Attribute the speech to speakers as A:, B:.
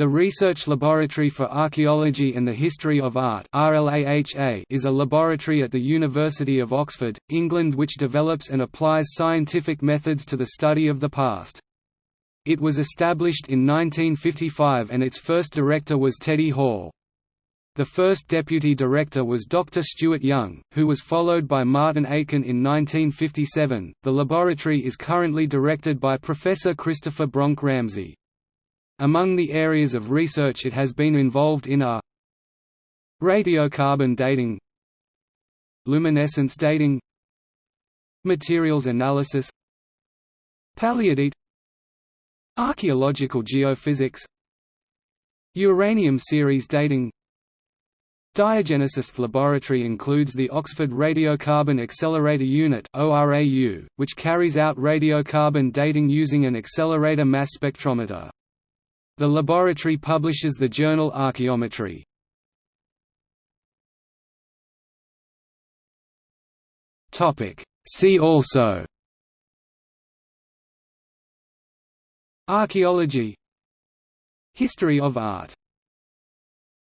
A: The Research Laboratory for Archaeology and the History of Art is a laboratory at the University of Oxford, England which develops and applies scientific methods to the study of the past. It was established in 1955 and its first director was Teddy Hall. The first deputy director was Dr. Stuart Young, who was followed by Martin Aitken in 1957. The laboratory is currently directed by Professor Christopher Bronk Ramsey. Among the areas of research it has been involved in are radiocarbon dating luminescence dating materials analysis paleodiet archaeological geophysics uranium series dating Diagenesis laboratory includes the Oxford Radiocarbon Accelerator Unit which carries out radiocarbon dating using an accelerator mass spectrometer. The laboratory publishes the journal Archaeometry. See also. Archaeology. History of art